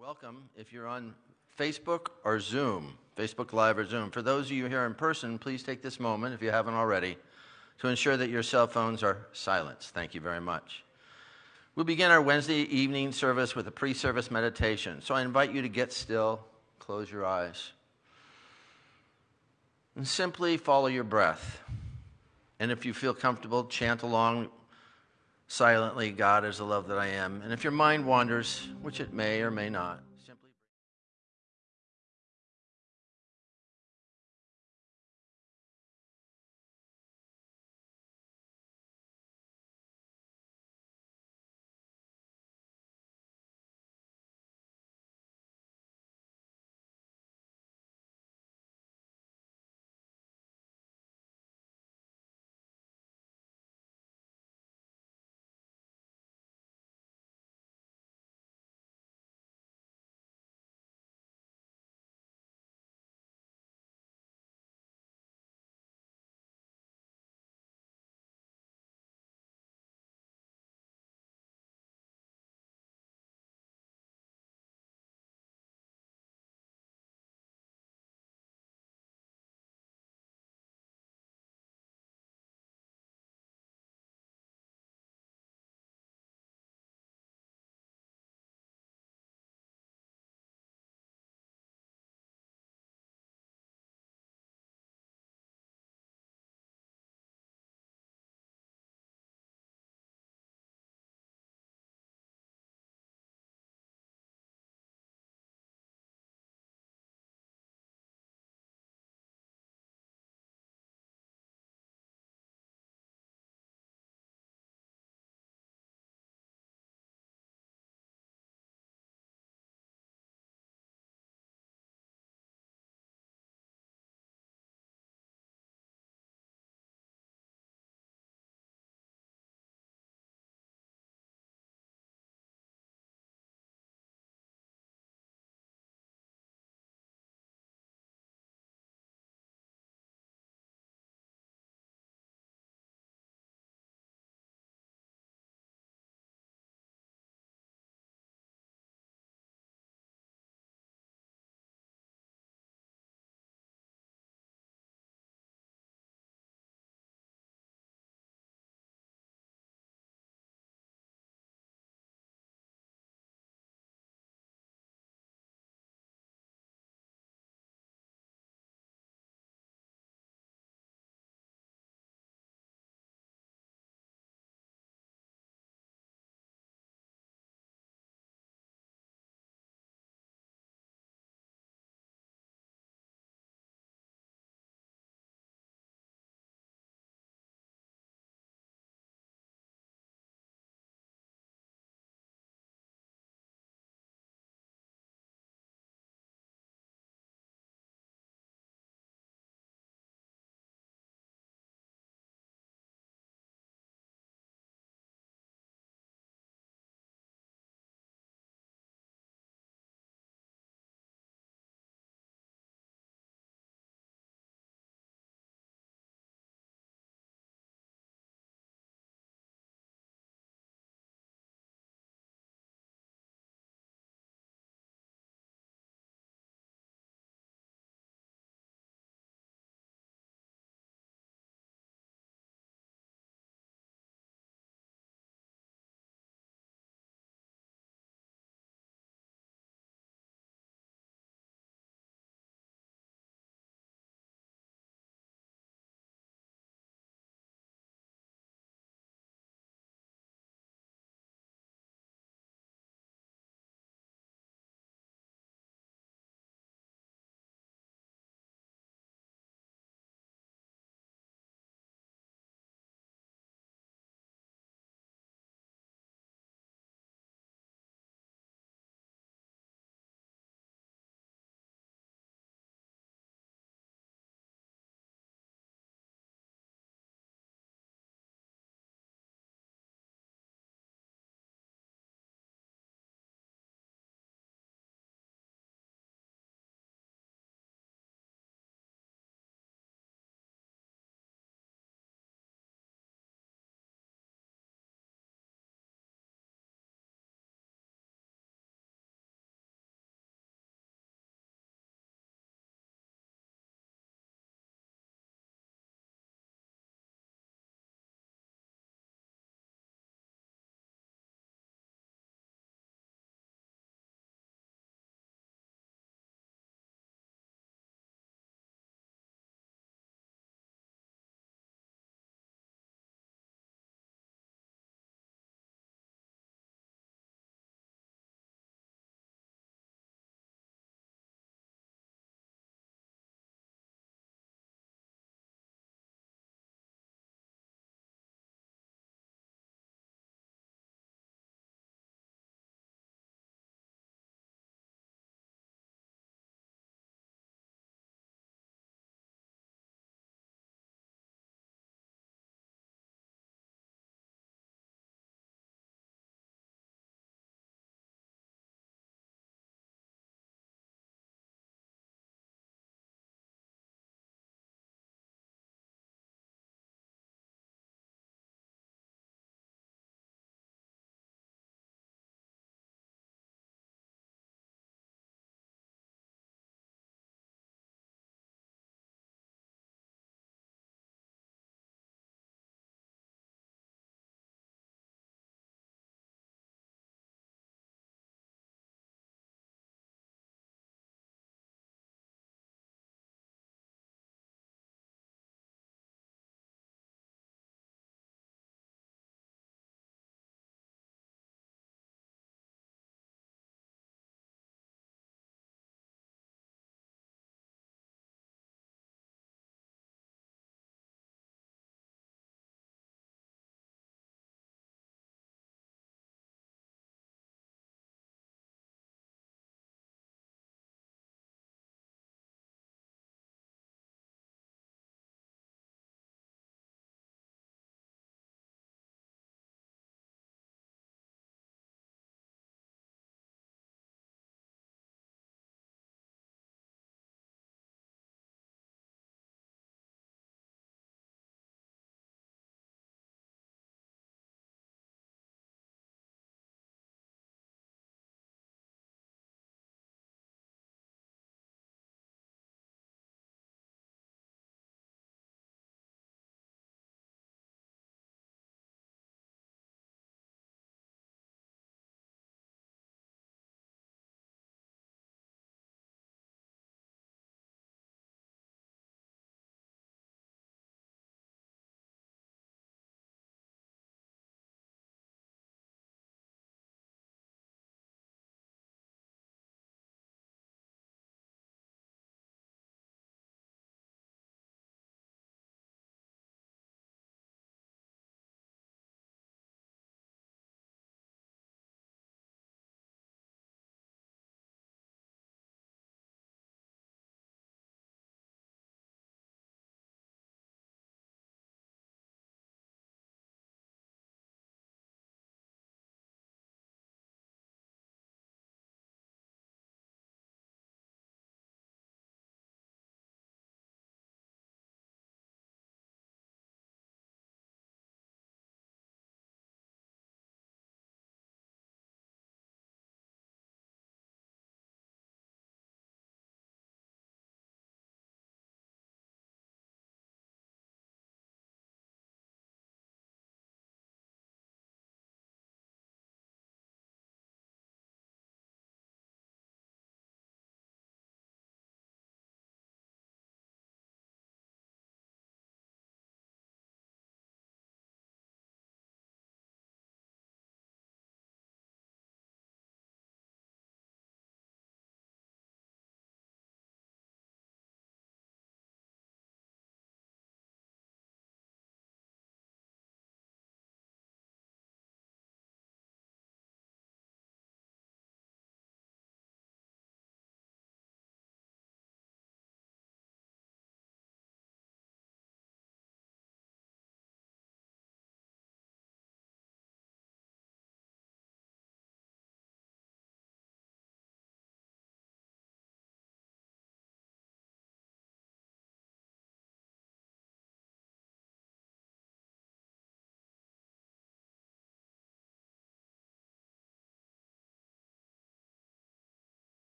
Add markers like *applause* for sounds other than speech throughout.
welcome if you're on Facebook or Zoom, Facebook Live or Zoom. For those of you here in person, please take this moment, if you haven't already, to ensure that your cell phones are silenced. Thank you very much. We'll begin our Wednesday evening service with a pre service meditation. So I invite you to get still, close your eyes, and simply follow your breath. And if you feel comfortable, chant along silently, God is the love that I am. And if your mind wanders, which it may or may not,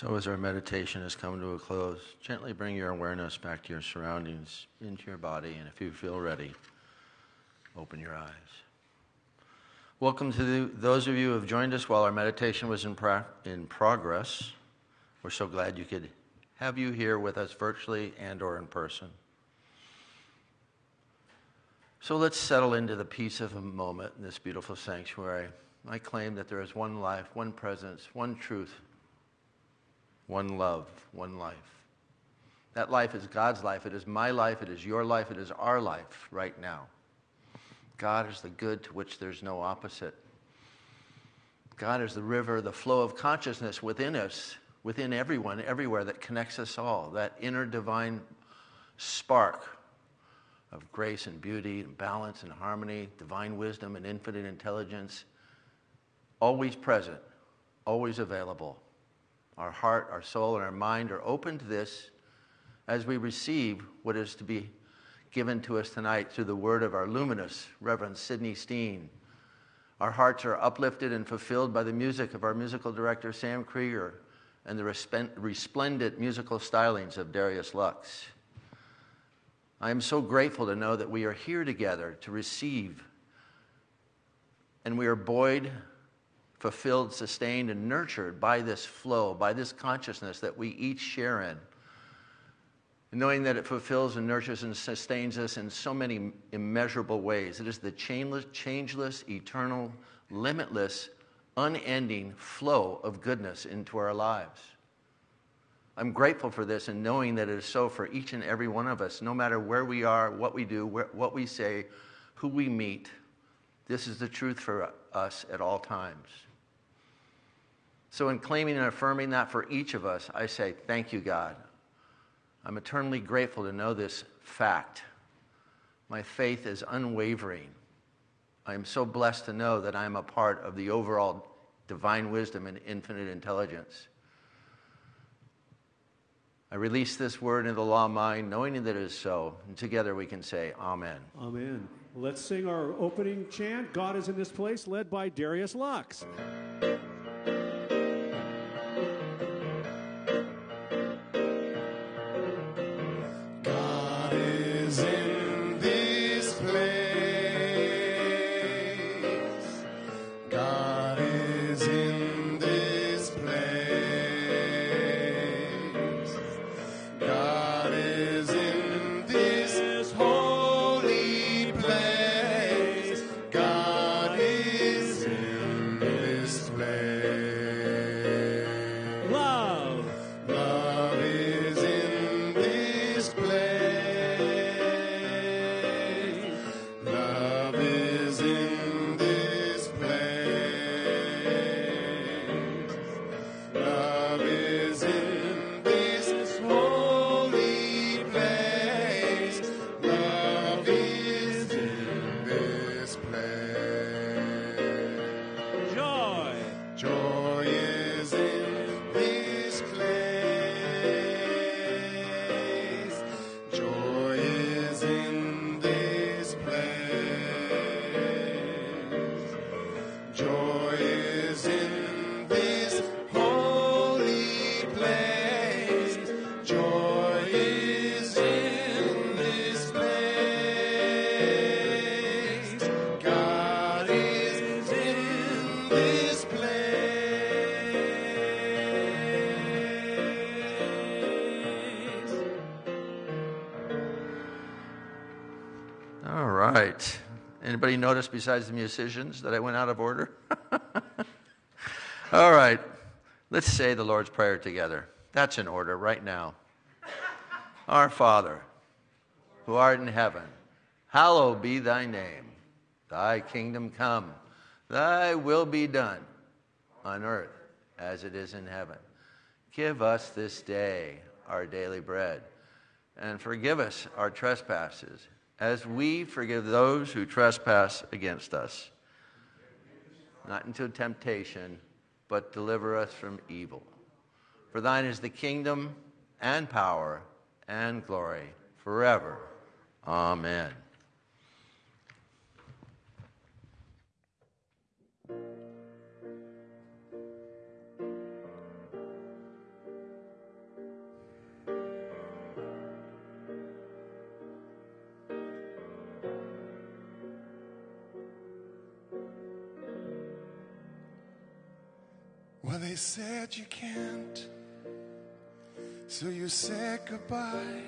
So, as our meditation has come to a close, gently bring your awareness back to your surroundings, into your body, and if you feel ready, open your eyes. Welcome to the, those of you who have joined us while our meditation was in, in progress. We're so glad you could have you here with us virtually and or in person. So let's settle into the peace of a moment in this beautiful sanctuary. I claim that there is one life, one presence, one truth, one love, one life. That life is God's life. It is my life. It is your life. It is our life right now. God is the good to which there's no opposite. God is the river, the flow of consciousness within us, within everyone, everywhere that connects us all, that inner divine spark of grace and beauty and balance and harmony, divine wisdom and infinite intelligence, always present, always available. Our heart, our soul, and our mind are open to this as we receive what is to be given to us tonight through the word of our luminous Reverend Sidney Steen. Our hearts are uplifted and fulfilled by the music of our musical director, Sam Krieger, and the resplendent musical stylings of Darius Lux. I am so grateful to know that we are here together to receive, and we are buoyed, fulfilled, sustained, and nurtured by this flow, by this consciousness that we each share in knowing that it fulfills and nurtures and sustains us in so many immeasurable ways. It is the chainless, changeless, eternal, limitless, unending flow of goodness into our lives. I'm grateful for this and knowing that it is so for each and every one of us, no matter where we are, what we do, what we say, who we meet. This is the truth for us at all times. So, in claiming and affirming that for each of us, I say, Thank you, God. I'm eternally grateful to know this fact. My faith is unwavering. I am so blessed to know that I am a part of the overall divine wisdom and infinite intelligence. I release this word into the law of mind, knowing that it is so. And together we can say, Amen. Amen. Let's sing our opening chant God is in this place, led by Darius Lux. Anybody notice besides the musicians that I went out of order? *laughs* All right. Let's say the Lord's Prayer together. That's in order right now. Our Father, who art in heaven, hallowed be thy name. Thy kingdom come, thy will be done on earth as it is in heaven. Give us this day our daily bread, and forgive us our trespasses as we forgive those who trespass against us. Not into temptation, but deliver us from evil. For thine is the kingdom and power and glory forever. Amen. Said you can't, so you said goodbye.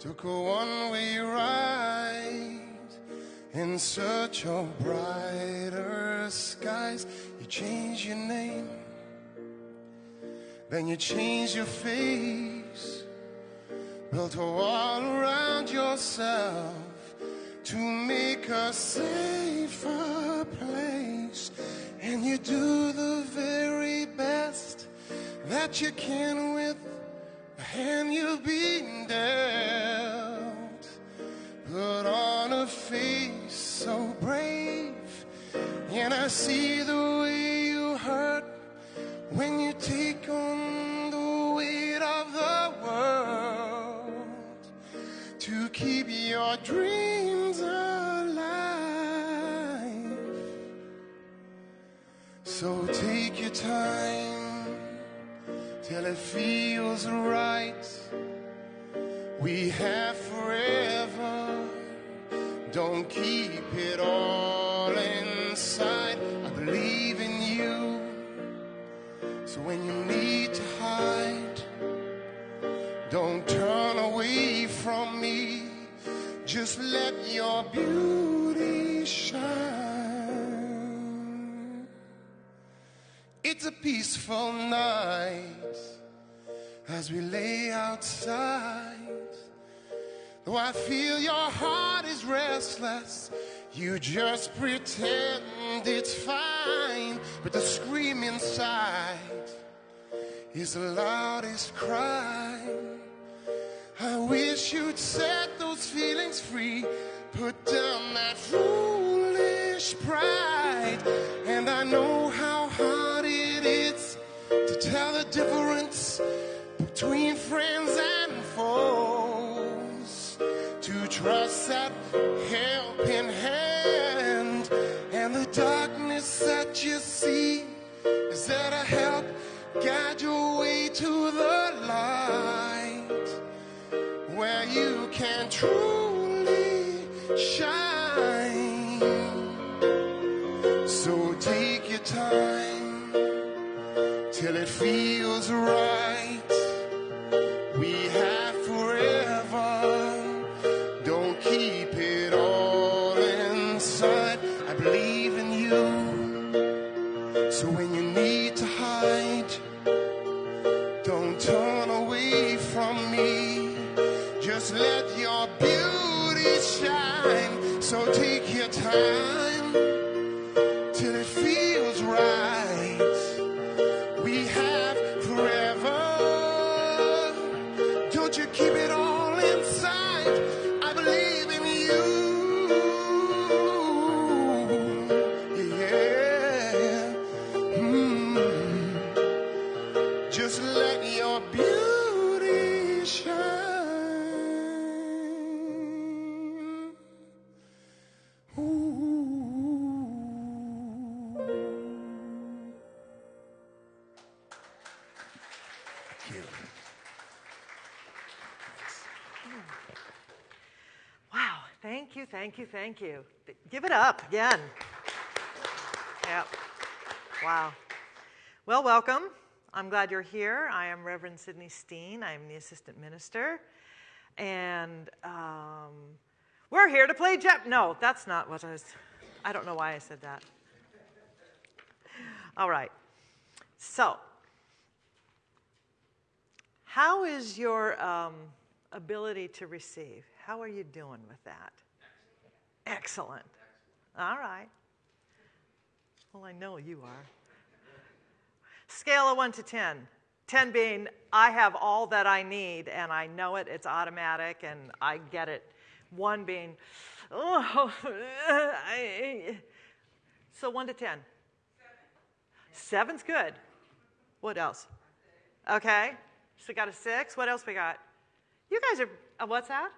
Took a one way ride in search of brighter skies. You changed your name, then you changed your face. Built a wall around yourself to make a safer place. And you do the very best that you can with the hand you've been dealt. Put on a face so brave, and I see the way you hurt when you take on the weight of the world to keep your dreams time till it feels right. We have forever. Don't keep it all inside. I believe in you. So when you need to hide, don't turn away from me. Just let your beauty It's a peaceful night as we lay outside. Though I feel your heart is restless, you just pretend it's fine. But the scream inside is the loudest cry. I wish you'd set those feelings free. Put down that foolish pride. And I know to tell the difference between friends and foes. To trust that helping hand and the darkness that you see is there to help guide your way to the light where you can truly shine. It feels right. Thank you, thank you. Give it up again. Yep. Wow. Well, welcome. I'm glad you're here. I am Reverend Sidney Steen. I'm the assistant minister. And um, we're here to play Jep. No, that's not what I was. I don't know why I said that. All right. So, how is your um, ability to receive? How are you doing with that? Excellent. All right. Well, I know you are. Scale of 1 to 10. 10 being, I have all that I need and I know it, it's automatic and I get it. 1 being, oh, *laughs* I, so 1 to 10. Seven's good. What else? Okay. So got a six. What else we got? You guys are, uh, what's that?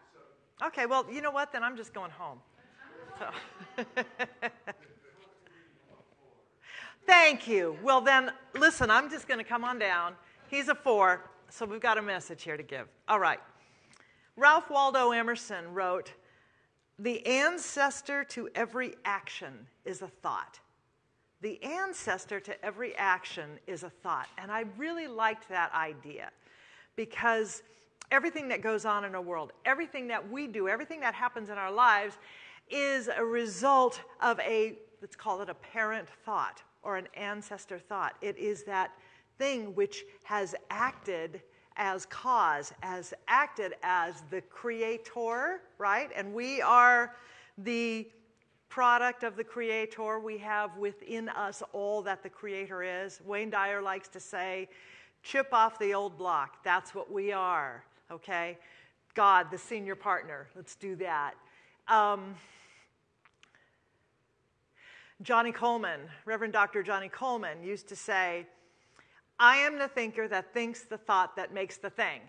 Okay, well, you know what? Then I'm just going home. *laughs* Thank you. Well, then, listen, I'm just going to come on down. He's a four, so we've got a message here to give. All right. Ralph Waldo Emerson wrote The ancestor to every action is a thought. the ancestor to every action is a thought. And I really liked that idea because everything that goes on in our world, everything that we do, everything that happens in our lives is a result of a, let's call it a parent thought or an ancestor thought. It is that thing which has acted as cause, has acted as the creator, right? And we are the product of the Creator. We have within us all that the Creator is. Wayne Dyer likes to say, chip off the old block. That's what we are, okay? God, the senior partner. Let's do that. Um, Johnnie Colemon, Reverend Dr. Johnnie Colemon, used to say, I am the thinker that thinks the thought that makes the thing.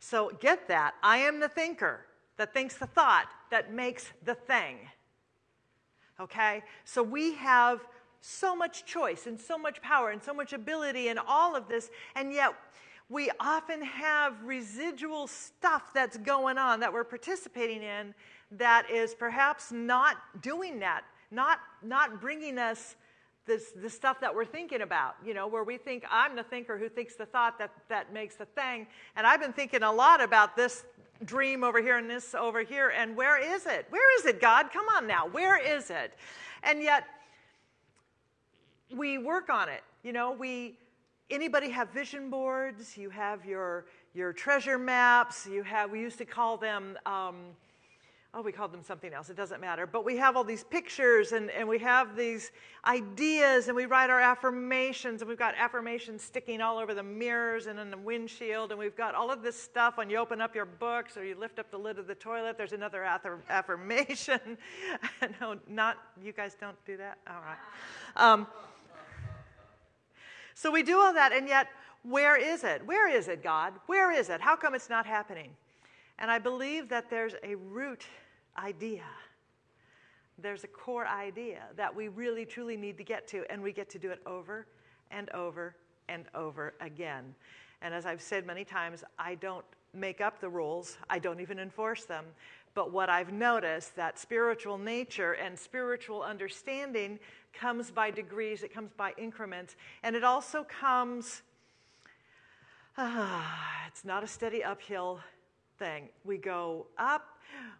So get that. I am the thinker that thinks the thought that makes the thing. Okay? So we have so much choice and so much power and so much ability in all of this, and yet we often have residual stuff that's going on that we're participating in that is perhaps not doing that, not, not bringing us this, the stuff that we're thinking about, you know, where we think I'm the thinker who thinks the thought that, that makes the thing. And I've been thinking a lot about this dream over here and this over here. And where is it? Where is it, God? Come on now. Where is it? And yet, we work on it. You know, we anybody have vision boards? You have your your treasure maps. You have we used to call them. Um, oh, we called them something else, it doesn't matter. But we have all these pictures and, and we have these ideas and we write our affirmations and we've got affirmations sticking all over the mirrors and in the windshield and we've got all of this stuff when you open up your books or you lift up the lid of the toilet, there's another affirmation. *laughs* no, not, you guys don't do that? All right. Um, so we do all that and yet, where is it? Where is it, God? Where is it? How come it's not happening? And I believe that there's a root idea. There's a core idea that we really truly need to get to, and we get to do it over and over and over again. And as I've said many times, I don't make up the rules, I don't even enforce them. But what I've noticed that spiritual nature and spiritual understanding comes by degrees, it comes by increments, and it also comes, ah, it's not a steady uphill thing. We go up,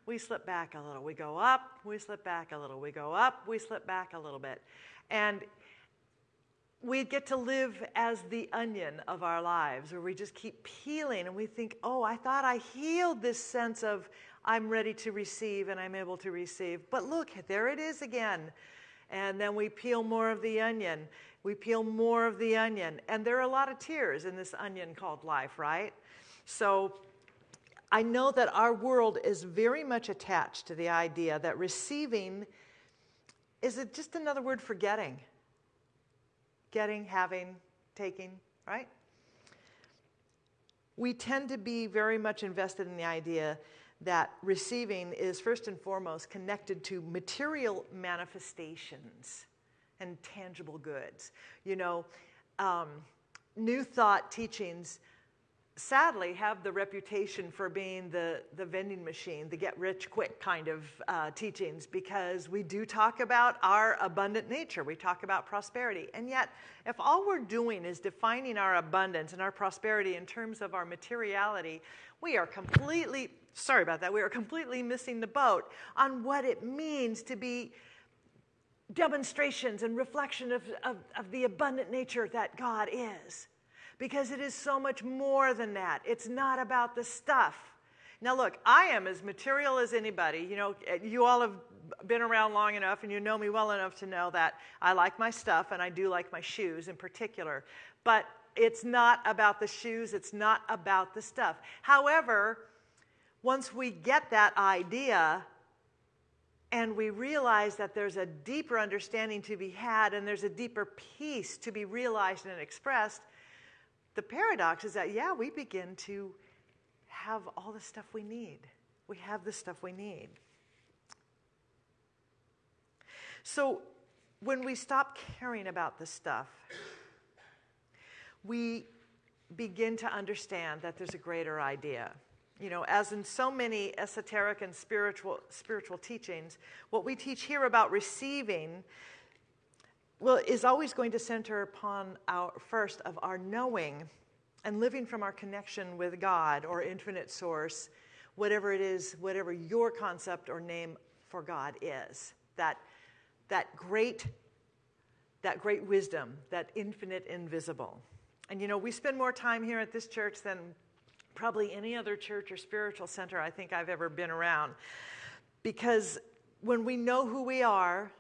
we slip back a little. We go up, we slip back a little. We go up, we slip back a little bit. And we get to live as the onion of our lives, where we just keep peeling and we think, oh, I thought I healed this sense of I'm ready to receive and I'm able to receive. But look, there it is again. And then we peel more of the onion. We peel more of the onion. And there are a lot of tears in this onion called life, right? So I know that our world is very much attached to the idea that receiving is it just another word for getting? Getting, having, taking, right? We tend to be very much invested in the idea that receiving is first and foremost connected to material manifestations and tangible goods. You know, um, New Thought teachings sadly have the reputation for being the, the vending machine, the get rich quick kind of uh, teachings, because we do talk about our abundant nature. We talk about prosperity. And yet, if all we're doing is defining our abundance and our prosperity in terms of our materiality, we are completely, sorry about that, we are completely missing the boat on what it means to be demonstrations and reflection of, of, of the abundant nature that God is because it is so much more than that. It's not about the stuff. Now, look, I am as material as anybody. You know, eh, you all have been around long enough and you know me well enough to know that I like my stuff and I do like my shoes in particular. But it's not about the shoes, it's not about the stuff. However, once we get that idea and we realize that there's a deeper understanding to be had and there's a deeper peace to be realized and expressed, the paradox is that, yeah, we begin to have all the stuff we need. We have the stuff we need. So when we stop caring about the stuff, we begin to understand that there's a greater idea. You know, as in so many esoteric and spiritual, spiritual teachings, what we teach here about receiving well, is always going to center upon our first of our knowing and living from our connection with God or infinite source, whatever it is, whatever your concept or name for God is. That, that great that great wisdom, that infinite invisible. And you know, we spend more time here at this church than probably any other church or spiritual center I think I've ever been around. Because when we know who we are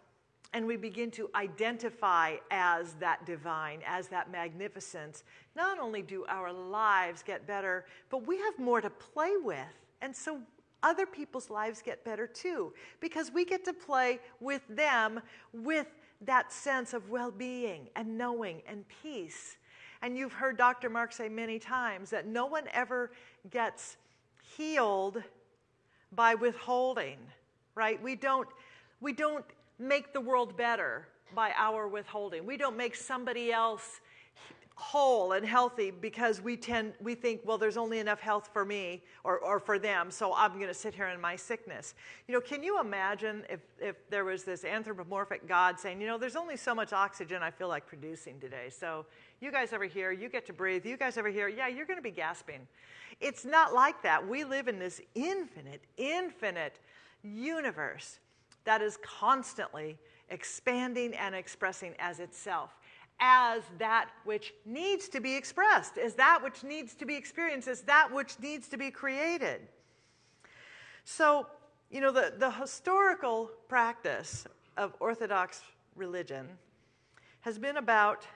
and we begin to identify as that divine, as that magnificence, not only do our lives get better, but we have more to play with. And so other people's lives get better too, because we get to play with them with that sense of well being and knowing and peace. And you've heard Dr. Mark say many times that no one ever gets healed by withholding, right? We don't, we don't make the world better by our withholding. We don't make somebody else whole and healthy because we tend we think well there's only enough health for me or, or for them so i'm going to sit here in my sickness. You know can you imagine if, if there was this anthropomorphic god saying you know there's only so much oxygen i feel like producing today so you guys over here you get to breathe you guys over here yeah you're going to be gasping. It's not like that. We live in this infinite infinite universe that is constantly expanding and expressing as itself as that which needs to be expressed, as that which needs to be experienced, as that which needs to be created. So, you know, the, the historical practice of Orthodox religion has been about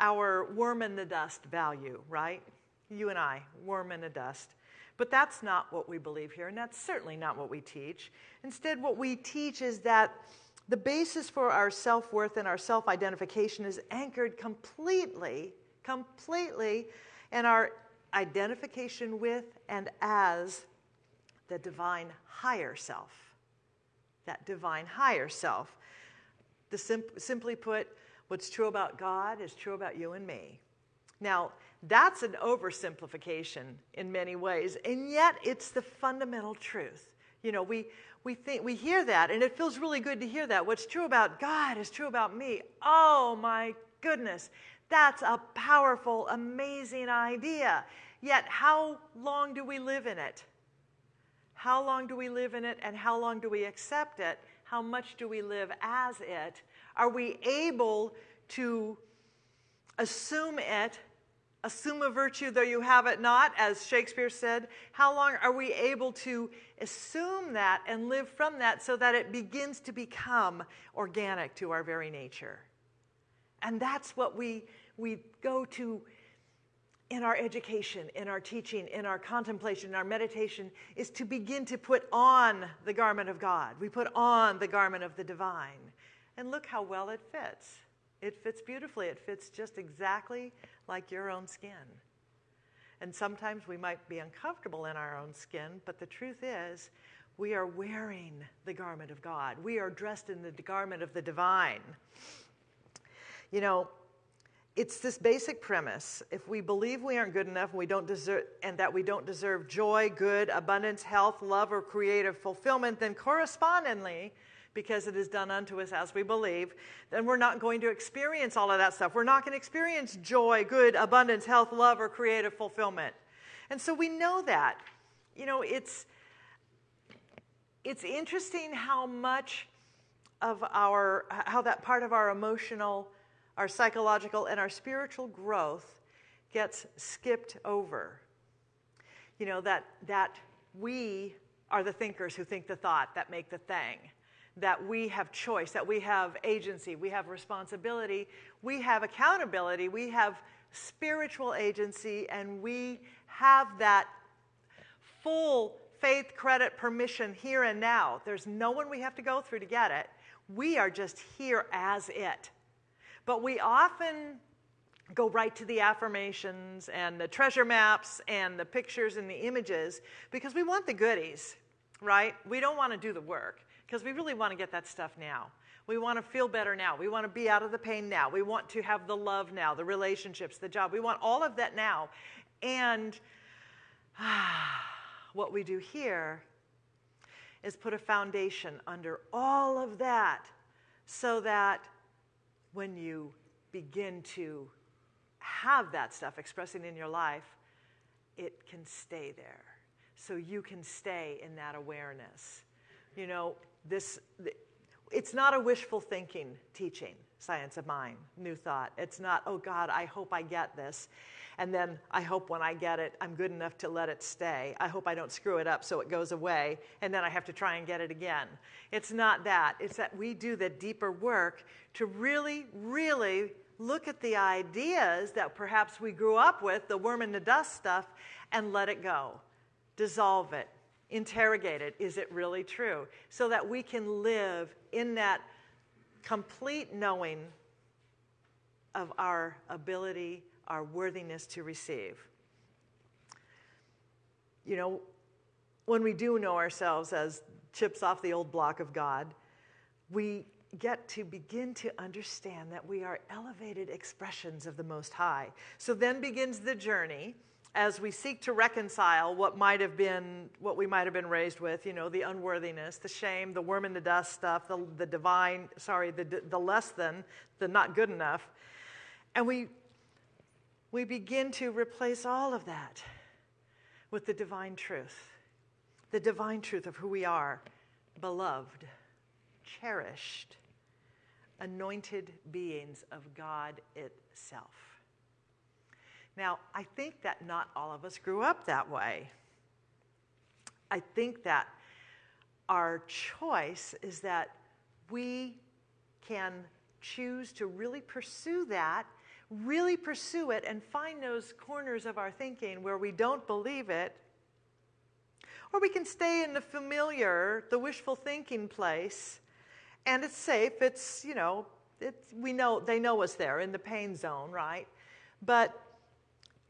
our worm in the dust value, right? You and I, worm in the dust. But that's not what we believe here, and that's certainly not what we teach. Instead, what we teach is that the basis for our self worth and our self identification is anchored completely, completely in our identification with and as the divine higher self. That divine higher self. The simp- simply put, what's true about God is true about you and me. Now, that's an oversimplification in many ways, and yet it's the fundamental truth. You know, we, we think we hear that and it feels really good to hear that. What's true about god is true about me. Oh my goodness that's a powerful amazing idea. Yet how long do we live in it? How long do we live in it and how long do we accept it? How much do we live as it? Are we able to assume it assume a virtue though you have it not, as Shakespeare said? How long are we able to assume that and live from that so that it begins to become organic to our very nature? And that's what we, we go to in our education, in our teaching, in our contemplation, in our meditation, is to begin to put on the garment of God. We put on the garment of the divine. And look how well it fits. It fits beautifully. It fits just exactly like your own skin. And sometimes we might be uncomfortable in our own skin, but the truth is, we are wearing the garment of God. We are dressed in the garment of the divine. You know, it's this basic premise. If we believe we aren't good enough and, we don't deserve, and that we don't deserve joy, good, abundance, health, love, or creative fulfillment, then correspondingly, because it is done unto us as we believe, then we're not going to experience all of that stuff. We're not going to experience joy, good, abundance, health, love, or creative fulfillment. And so we know that. You know, it's it's interesting how much of our how that part of our emotional, our psychological and our spiritual growth gets skipped over. You know, that that we are the thinkers who think the thought that make the thing that we have choice, that we have agency, we have responsibility, we have accountability, we have spiritual agency, and we have that full faith, credit, permission here and now. There's no one we have to go through to get it. We are just here as it. But we often go right to the affirmations and the treasure maps and the pictures and the images because we want the goodies, right? We don't want to do the work because we really want to get that stuff now. We want to feel better now. We want to be out of the pain now. We want to have the love now, the relationships, the job. We want all of that now. And ah, *sighs* what we do here is put a foundation under all of that so that when you begin to have that stuff expressing in your life, it can stay there. So you can stay in that awareness. You know, this it's not a wishful thinking teaching, science of mind, new thought. It's not, oh God, I hope I get this. And then I hope when I get it, I'm good enough to let it stay. I hope I don't screw it up so it goes away, and then I have to try and get it again. It's not that. It's that we do the deeper work to really, really look at the ideas that perhaps we grew up with, the worm in the dust stuff, and let it go. Dissolve it. Interrogate it. Is it really true? So that we can live in that complete knowing of our ability, our worthiness to receive. You know, when we do know ourselves as chips off the old block of God, we get to begin to understand that we are elevated expressions of the Most High. So then begins the journey as we seek to reconcile what might have been what we might have been raised with you know the unworthiness the shame the worm in the dust stuff the, the divine sorry the, the less than the not good enough. And we we begin to replace all of that with the divine truth the divine truth of who we are beloved cherished anointed beings of god itself now, I think that not all of us grew up that way. I think that our choice is that we can choose to really pursue that, really pursue it, and find those corners of our thinking where we don't believe it. Or we can stay in the familiar, the wishful thinking place, and it's safe. It's, you know, it's, we know, they know us there in the pain zone, right? But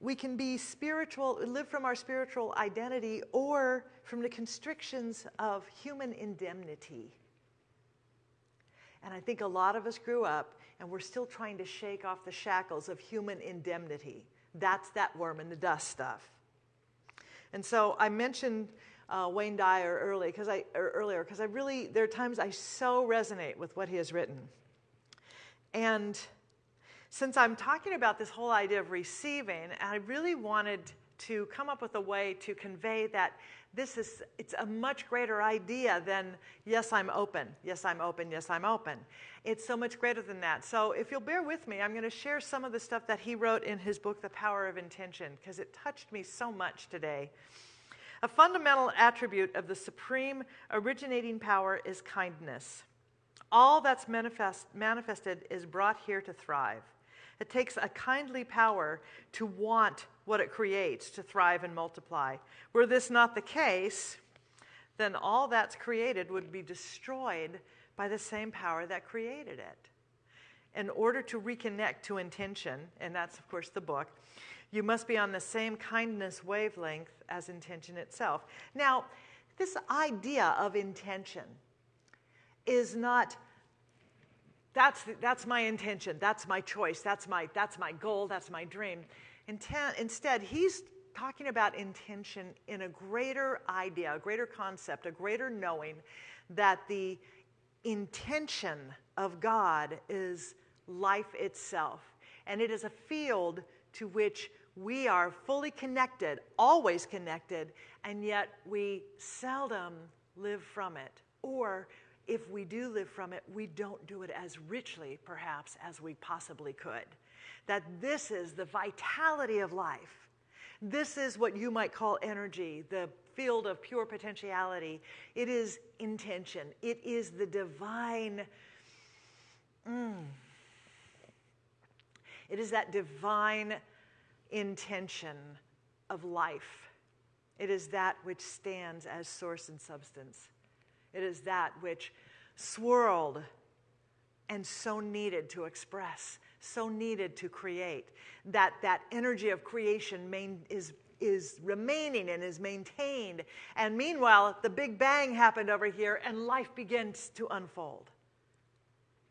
we can be spiritual, live from our spiritual identity, or from the constrictions of human indemnity. And I think a lot of us grew up and we're still trying to shake off the shackles of human indemnity. That's that worm in the dust stuff. And so I mentioned uh, Wayne Dyer early, cause I, er, earlier because I really, there are times I so resonate with what he has written. And since I'm talking about this whole idea of receiving, I really wanted to come up with a way to convey that this is it's a much greater idea than yes i'm open. Yes i'm open. Yes i'm open. It's so much greater than that. So if you'll bear with me i'm going to share some of the stuff that he wrote in his book the power of intention because it touched me so much today. A fundamental attribute of the supreme originating power is kindness. All that's manifest, manifested is brought here to thrive it takes a kindly power to want what it creates to thrive and multiply. Were this not the case, then all that's created would be destroyed by the same power that created it. In order to reconnect to intention, and that's, of course, the book, you must be on the same kindness wavelength as intention itself. Now, this idea of intention is not that's, that's my intention. That's my choice. That's my, that's my goal. That's my dream. Intent, instead, he's talking about intention in a greater idea, a greater concept, a greater knowing that the intention of God is life itself. And it is a field to which we are fully connected, always connected, and yet we seldom live from it. Or if we do live from it, we don't do it as richly, perhaps, as we possibly could. That this is the vitality of life. This is what you might call energy, the field of pure potentiality. It is intention, it is the divine. Mm, it is that divine intention of life. It is that which stands as source and substance. It is that which swirled and so needed to express, so needed to create. That that energy of creation main, is is remaining and is maintained. And meanwhile, the Big Bang happened over here and life begins to unfold.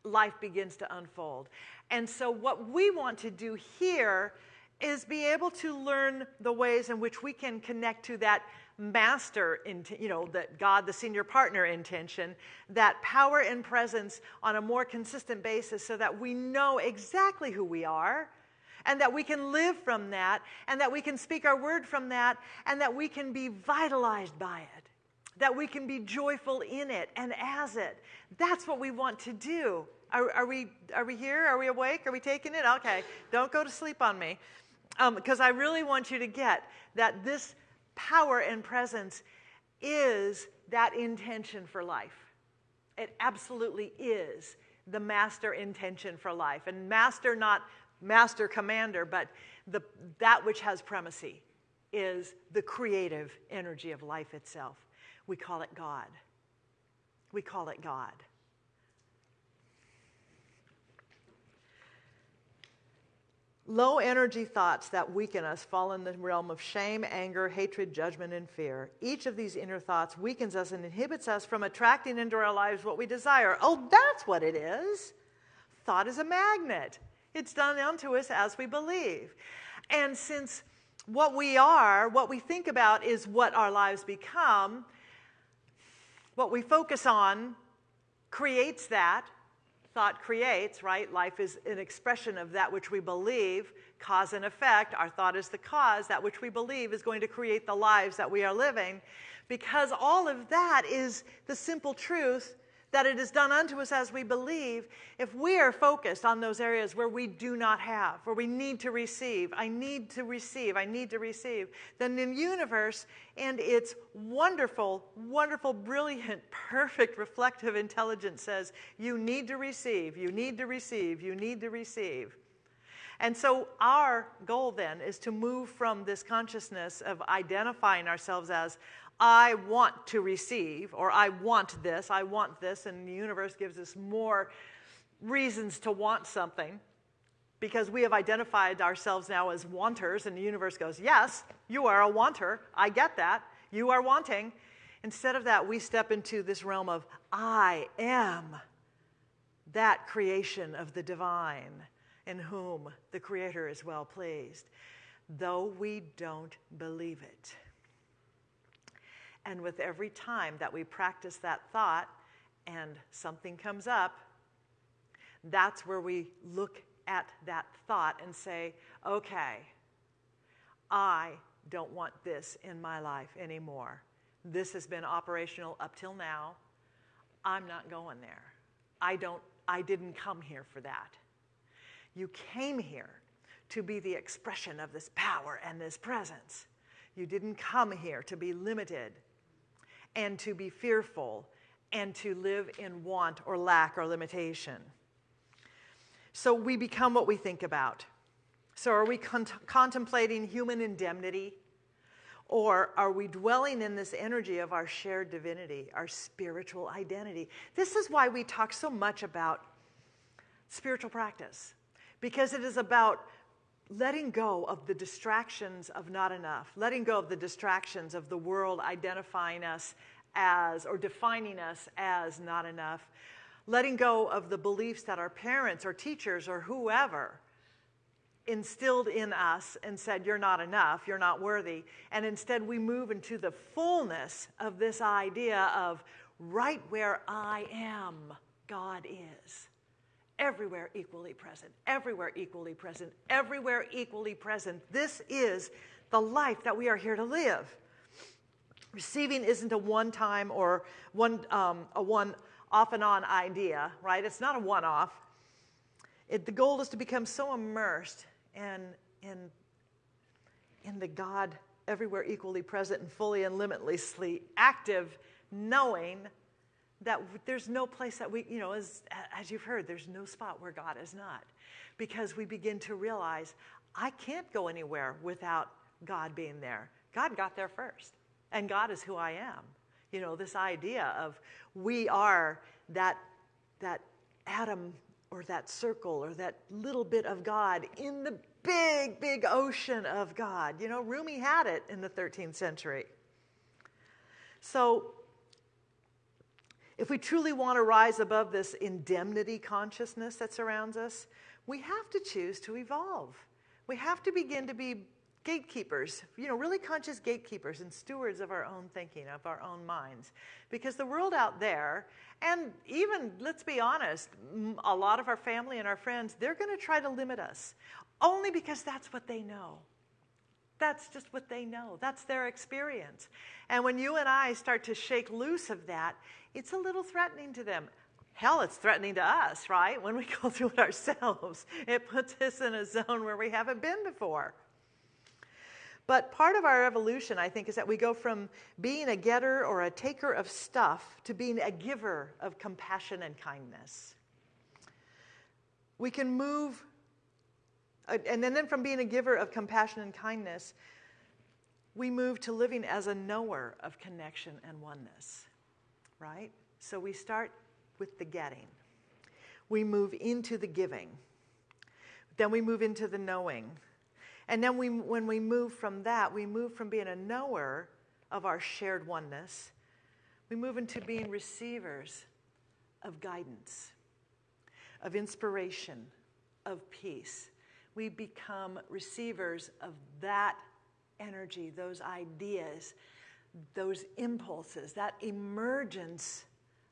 Life begins to unfold. And so, what we want to do here is be able to learn the ways in which we can connect to that master, you know, that God, the senior partner intention, that power and presence on a more consistent basis so that we know exactly who we are and that we can live from that and that we can speak our word from that and that we can be vitalized by it, that we can be joyful in it and as it. That's what we want to do. Are, are we, are we here? Are we awake? Are we taking it? Okay, don't go to sleep on me because um, I really want you to get that this power and presence is that intention for life. It absolutely is the master intention for life. And master, not master commander, but the, that which has primacy is the creative energy of life itself. We call it God. We call it God. Low energy thoughts that weaken us fall in the realm of shame, anger, hatred, judgment, and fear. Each of these inner thoughts weakens us and inhibits us from attracting into our lives what we desire. Oh, that's what it is. Thought is a magnet, it's done unto us as we believe. And since what we are, what we think about, is what our lives become, what we focus on creates that thought creates, right? Life is an expression of that which we believe, cause and effect. Our thought is the cause. That which we believe is going to create the lives that we are living. Because all of that is the simple truth that it is done unto us as we believe, if we are focused on those areas where we do not have, where we need to receive, I need to receive, I need to receive, then the universe and its wonderful, wonderful, brilliant, *laughs* perfect reflective intelligence says, You need to receive, you need to receive, you need to receive. And so, our goal then is to move from this consciousness of identifying ourselves as, I want to receive, or I want this, I want this, and the universe gives us more reasons to want something because we have identified ourselves now as wanters, and the universe goes, Yes, you are a wanter. I get that. You are wanting. Instead of that, we step into this realm of I am that creation of the divine in whom the Creator is well pleased, though we don't believe it. And with every time that we practice that thought and something comes up, that's where we look at that thought and say, okay, I don't want this in my life anymore. This has been operational up till now. I'm not going there. I don't I didn't come here for that. You came here to be the expression of this power and this presence. You didn't come here to be limited and to be fearful and to live in want or lack or limitation. So we become what we think about. So are we con- contemplating human indemnity? Or are we dwelling in this energy of our shared divinity, our spiritual identity? This is why we talk so much about spiritual practice, because it is about letting go of the distractions of not enough, letting go of the distractions of the world identifying us as or defining us as not enough, letting go of the beliefs that our parents or teachers or whoever instilled in us and said, You're not enough, you're not worthy. And instead, we move into the fullness of this idea of right where I am, God is everywhere equally present, everywhere equally present, everywhere equally present. This is the life that we are here to live. Receiving isn't a one time or one, um, a one off and on idea, right? It's not a one off. the goal is to become so immersed in, in, in the God everywhere equally present and fully and limitlessly active, knowing that there's no place that we, you know, as, as you've heard, there's no spot where God is not. Because we begin to realize I can't go anywhere without God being there. God got there first, and God is who I am. You know, this idea of we are that, that atom or that circle or that little bit of God in the big, big ocean of God. You know, Rumi had it in the 13th century. So if we truly want to rise above this indemnity consciousness that surrounds us, we have to choose to evolve. We have to begin to be gatekeepers, you know, really conscious gatekeepers and stewards of our own thinking, of our own minds. Because the world out there, and even, let's be honest, a lot of our family and our friends, they're going to try to limit us only because that's what they know. That's just what they know. That's their experience. And when you and I start to shake loose of that, it's a little threatening to them. Hell, it's threatening to us, right? When we *laughs* go through it ourselves, it puts us in a zone where we haven't been before. But part of our evolution, I think, is that we go from being a getter or a taker of stuff to being a giver of compassion and kindness. We can move, and then from being a giver of compassion and kindness, we move to living as a knower of connection and oneness, right? So we start with the getting, we move into the giving, then we move into the knowing and then we, when we move from that, we move from being a knower of our shared oneness, we move into being receivers of guidance, of inspiration, of peace. We become receivers of that energy, those ideas, those impulses, that emergence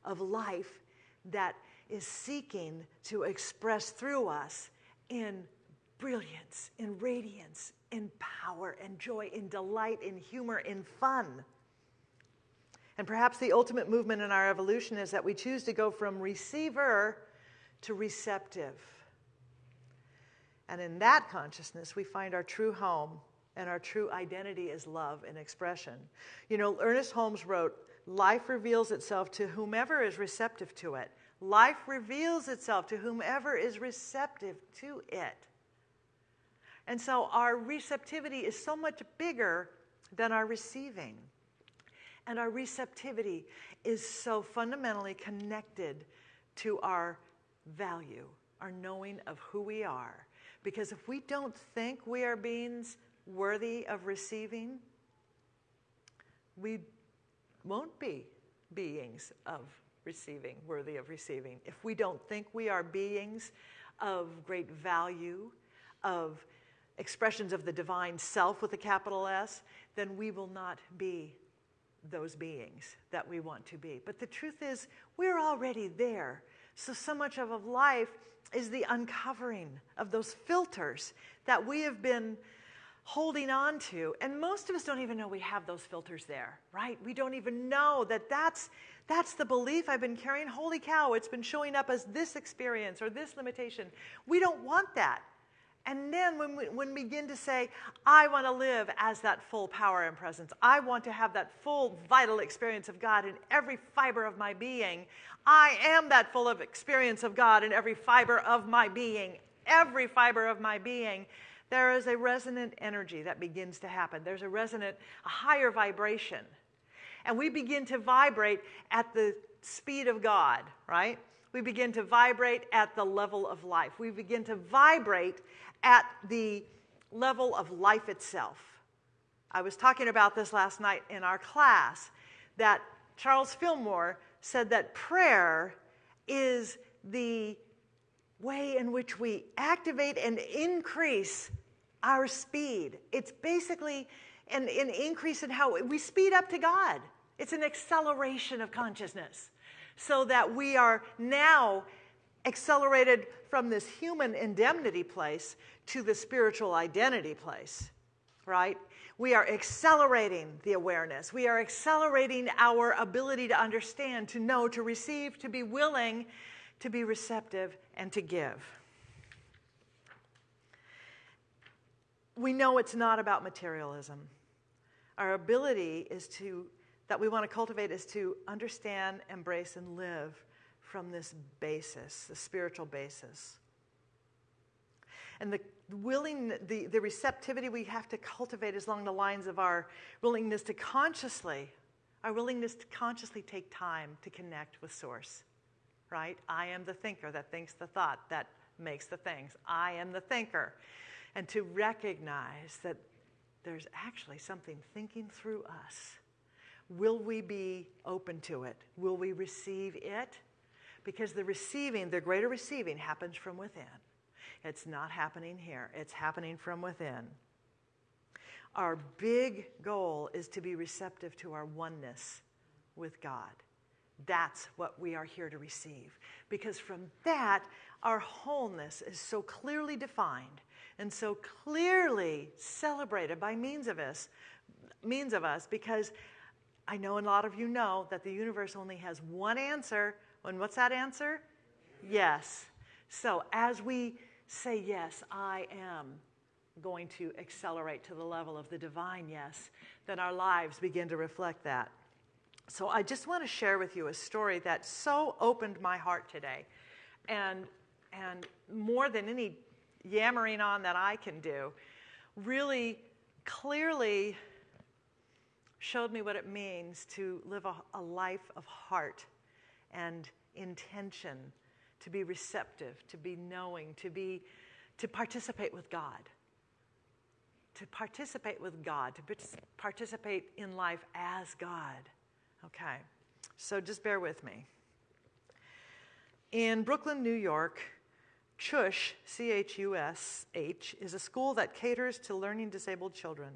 of life that is seeking to express through us in brilliance, in radiance, in power, in joy, in delight, in humor, in fun. And perhaps the ultimate movement in our evolution is that we choose to go from receiver to receptive. And in that consciousness, we find our true home and our true identity is love and expression. You know, Ernest Holmes wrote, Life reveals itself to whomever is receptive to it. Life reveals itself to whomever is receptive to it. And so our receptivity is so much bigger than our receiving. And our receptivity is so fundamentally connected to our value, our knowing of who we are. Because if we don't think we are beings worthy of receiving, we won't be beings of receiving, worthy of receiving. If we don't think we are beings of great value, of expressions of the divine self with a capital S, then we will not be those beings that we want to be. But the truth is, we're already there. So, so much of life is the uncovering of those filters that we have been holding on to. And most of us don't even know we have those filters there, right? We don't even know that that's, that's the belief I've been carrying. Holy cow, it's been showing up as this experience or this limitation. We don't want that. And then when we, when we begin to say, I want to live as that full power and presence, I want to have that full vital experience of God in every fiber of my being. I am that full of experience of God in every fiber of my being, every fiber of my being. There is a resonant energy that begins to happen. There's a resonant, a higher vibration. And we begin to vibrate at the speed of God, right? We begin to vibrate at the level of life. We begin to vibrate at the level of life itself. I was talking about this last night in our class that Charles Fillmore said that prayer is the way in which we activate and increase our speed. It's basically an, an, increase in how we speed up to God. It's an acceleration of consciousness so that we are now accelerated from this human indemnity place to the spiritual identity place, right? We are accelerating the awareness. We are accelerating our ability to understand, to know, to receive, to be willing, to be receptive, and to give. We know it's not about materialism. Our ability is to, that we want to cultivate is to understand, embrace, and live from this basis, the spiritual basis. And the willing, the, the receptivity we have to cultivate is along the lines of our willingness to consciously, our willingness to consciously take time to connect with Source, right? I am the thinker that thinks the thought that makes the things. I am the thinker. And to recognize that there's actually something thinking through us. Will we be open to it? Will we receive it? because the receiving, the greater receiving, happens from within. It's not happening here, it's happening from within. Our big goal is to be receptive to our oneness with God. That's what we are here to receive. Because from that, our wholeness is so clearly defined and so clearly celebrated by means of us, means of us because I know a lot of you know that the universe only has one answer. And what's that answer? Yes. So as we say, Yes, I am going to accelerate to the level of the divine yes, then our lives begin to reflect that. So I just want to share with you a story that so opened my heart today. And, and more than any yammering on that I can do, really clearly showed me what it means to live a, a life of heart and intention, to be receptive, to be knowing, to be to participate with God. To participate with God, to participate in life as God. Okay, so just bear with me. In Brooklyn, New York, CHUSH, C H U S H, is a school that caters to learning disabled children.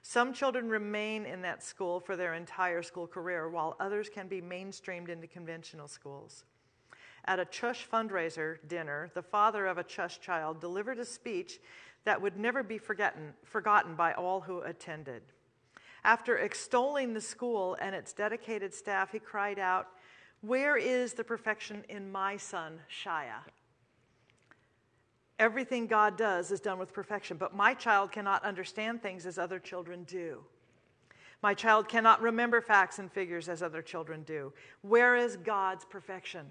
Some children remain in that school for their entire school career, while others can be mainstreamed into conventional schools. At a CHUSH fundraiser dinner, the father of a CHUSH child delivered a speech that would never be forgotten, forgotten by all who attended. After extolling the school and its dedicated staff, he cried out, Where is the perfection in my son, Shia? Everything God does is done with perfection, but my child cannot understand things as other children do. My child cannot remember facts and figures as other children do. Where is God's perfection?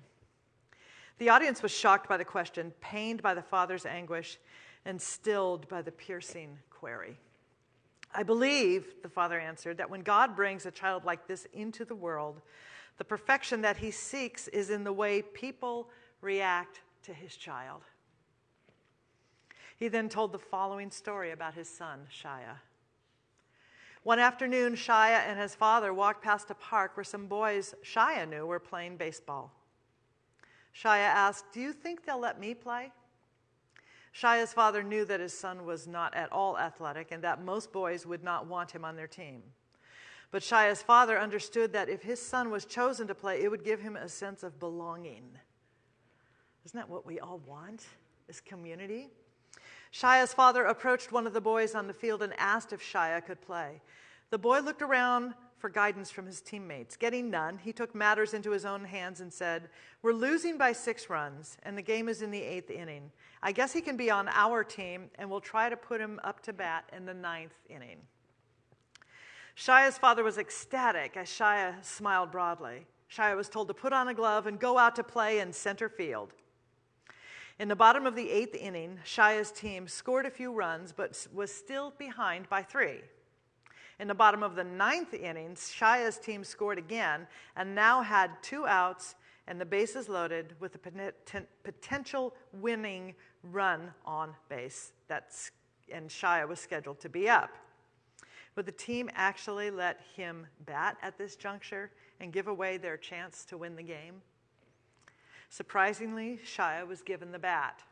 The audience was shocked by the question, pained by the father's anguish, and stilled by the piercing query. I believe, the father answered, that when God brings a child like this into the world, the perfection that he seeks is in the way people react to his child. He then told the following story about his son, Shia. One afternoon, Shia and his father walked past a park where some boys Shia knew were playing baseball. Shia asked, Do you think they'll let me play? Shia's father knew that his son was not at all athletic and that most boys would not want him on their team. But Shia's father understood that if his son was chosen to play, it would give him a sense of belonging. Isn't that what we all want? Is community? Shia's father approached one of the boys on the field and asked if Shia could play. The boy looked around for guidance from his teammates. Getting none, he took matters into his own hands and said, We're losing by six runs, and the game is in the eighth inning. I guess he can be on our team, and we'll try to put him up to bat in the ninth inning. Shia's father was ecstatic as Shia smiled broadly. Shia was told to put on a glove and go out to play in center field. In the bottom of the eighth inning, Shia's team scored a few runs but was still behind by three. In the bottom of the ninth inning, Shia's team scored again and now had two outs and the bases loaded with a potential winning run on base. That's, and Shia was scheduled to be up. Would the team actually let him bat at this juncture and give away their chance to win the game? Surprisingly, Shia was given the bat.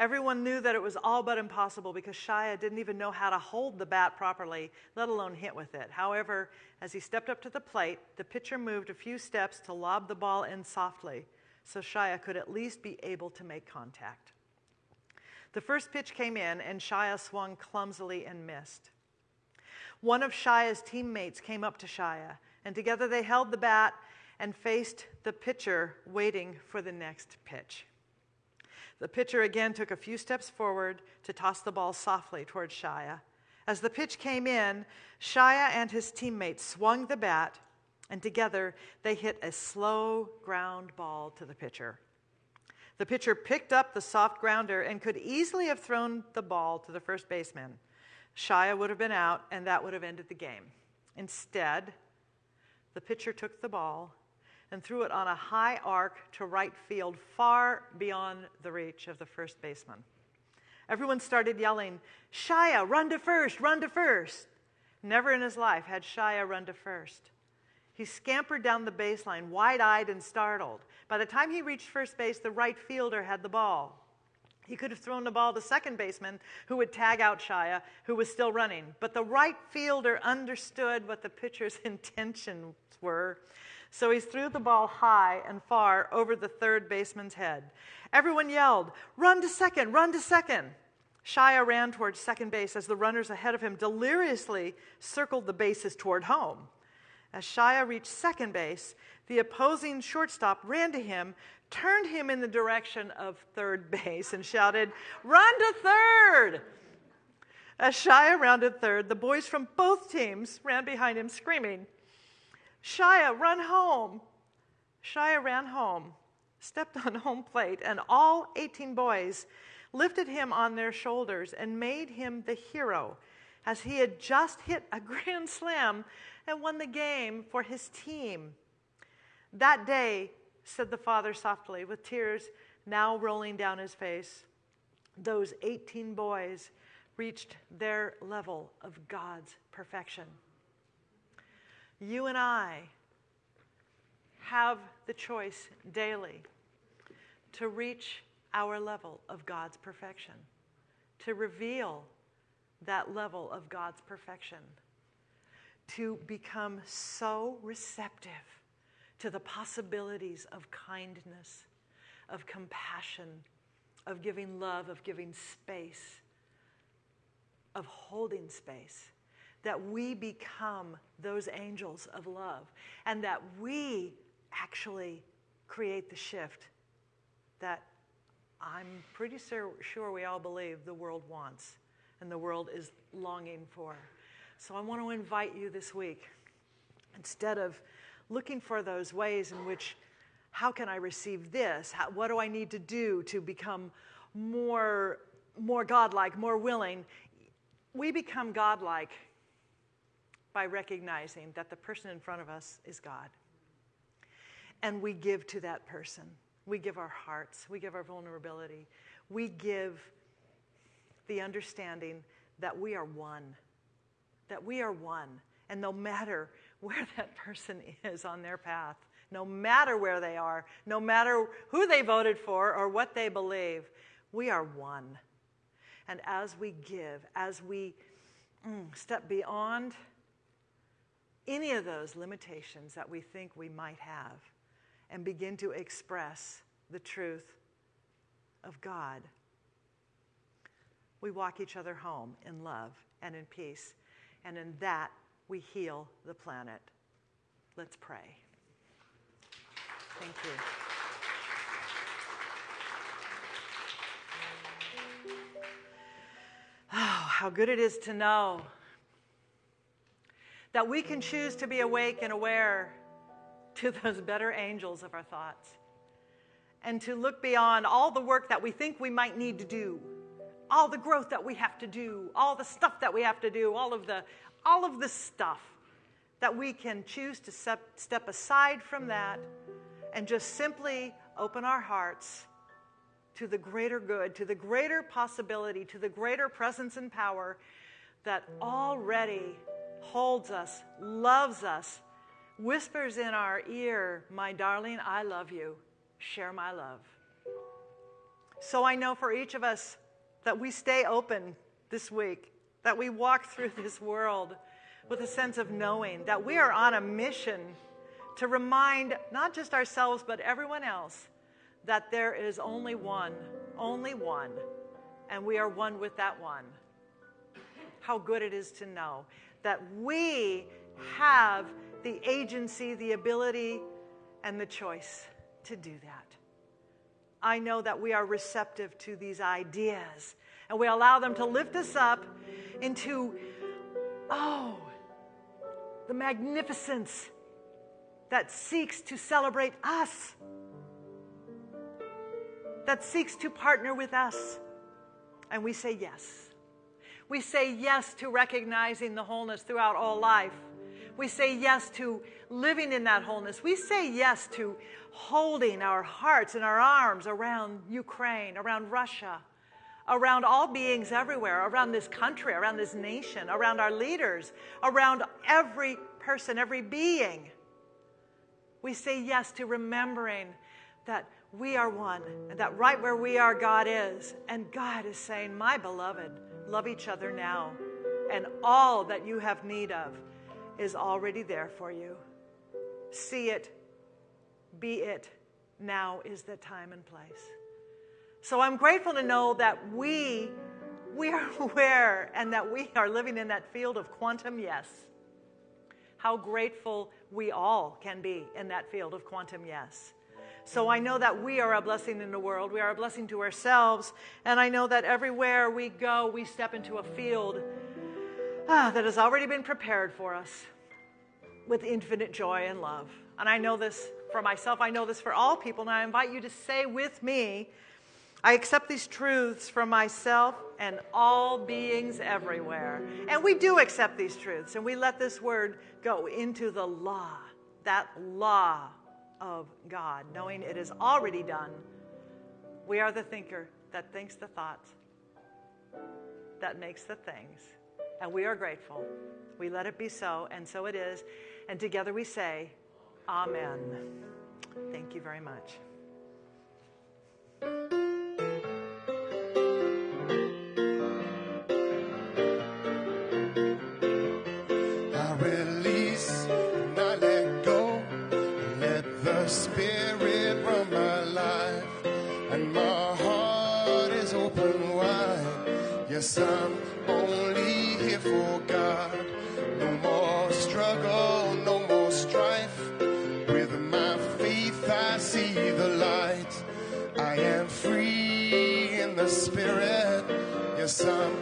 Everyone knew that it was all but impossible because Shia didn't even know how to hold the bat properly, let alone hit with it. However, as he stepped up to the plate, the pitcher moved a few steps to lob the ball in softly so Shia could at least be able to make contact. The first pitch came in, and Shia swung clumsily and missed. One of Shia's teammates came up to Shia, and together they held the bat and faced the pitcher, waiting for the next pitch. The pitcher again took a few steps forward to toss the ball softly towards Shia. As the pitch came in, Shia and his teammates swung the bat, and together they hit a slow ground ball to the pitcher. The pitcher picked up the soft grounder and could easily have thrown the ball to the first baseman. Shia would have been out, and that would have ended the game. Instead, the pitcher took the ball and threw it on a high arc to right field, far beyond the reach of the first baseman. Everyone started yelling, Shia, run to first, run to first. Never in his life had Shia run to first. He scampered down the baseline, wide eyed and startled. By the time he reached first base, the right fielder had the ball. He could have thrown the ball to second baseman, who would tag out Shia, who was still running. But the right fielder understood what the pitcher's *laughs* intentions were. So he threw the ball high and far over the third baseman's head. Everyone yelled, Run to second, run to second. Shia ran towards second base as the runners ahead of him deliriously circled the bases toward home. As Shia reached second base, the opposing shortstop ran to him, turned him in the direction of third base and shouted, Run to third! As Shia rounded third, the boys from both teams ran behind him screaming, Shia, run home! Shia ran home, stepped on home plate, and all 18 boys lifted him on their shoulders and made him the hero as he had just hit a *laughs* grand slam and won the game for his team. That day, said the father softly, with tears now rolling down his face. Those 18 boys reached their level of God's perfection. You and I have the choice daily to reach our level of God's perfection, to reveal that level of God's perfection, to become so receptive to the possibilities of kindness, of compassion, of giving love, of giving space, of holding space, that we become those angels of love, and that we actually create the shift that I'm pretty sure, sure we all believe the world wants and the world is longing for. So I want to invite you this week, instead of looking for those ways in which how can I receive this? How, what do I need to do to become more, more godlike, more willing? We become godlike by recognizing that the person in front of us is God. And we give to that person. We give our hearts, we give our vulnerability, we give the understanding that we are one, that we are one. And no matter where that person is on their path, no matter where they are, no matter who they voted for or what they believe, we are one. And as we give, as we mm, step beyond any of those limitations that we think we might have and begin to express the truth of God, we walk each other home in love and in peace. And in that, we heal the planet. Let's pray. Thank you. Oh, how good it is to know that we can choose to be awake and aware to those better angels of our thoughts and to look beyond all the work that we think we might need to do, all the growth that we have to do, all the stuff that we have to do, all of the all of this stuff that we can choose to step, step aside from that and just simply open our hearts to the greater good, to the greater possibility, to the greater presence and power that already holds us, loves us, whispers in our ear, My darling, I love you. Share my love. So I know for each of us that we stay open this week that we walk through this world with a sense of knowing that we are on a mission to remind not just ourselves, but everyone else that there is only one, only one, and we are one with that one. How good it is to know that we have the agency, the ability, and the choice to do that. I know that we are receptive to these ideas and we allow them to lift us up into, oh, the magnificence that seeks to celebrate us, that seeks to partner with us. And we say yes. We say yes to recognizing the wholeness throughout all life. We say yes to living in that wholeness. We say yes to holding our hearts and our arms around Ukraine, around Russia, around all beings everywhere, around this country, around this nation, around our leaders, around every person, every being. We say yes to remembering that we are one, and that right where we are, God is. And God is saying, My beloved, love each other now. And all that you have need of is already there for you. See it, be it. Now is the time and place. So I'm grateful to know that we we are *laughs* aware and that we are living in that field of quantum yes. How grateful we all can be in that field of quantum yes. So I know that we are a blessing in the world. We are a blessing to ourselves. And I know that everywhere we go, we step into a field ah, that has already been prepared for us with infinite joy and love. And I know this for myself, I know this for all people. And I invite you to say with me, I accept these truths from myself and all beings everywhere. And we do accept these truths, and we let this word go into the law, that law of God, knowing it is already done. We are the thinker that thinks the thoughts, that makes the things. And we are grateful. We let it be so, and so it is. And together we say, Amen. Thank you very much. Spirit run my life. And my heart is open wide. Yes, I'm only here for God. No more struggle, no more strife. With my faith, I see the light. I am free in the spirit. Yes, I'm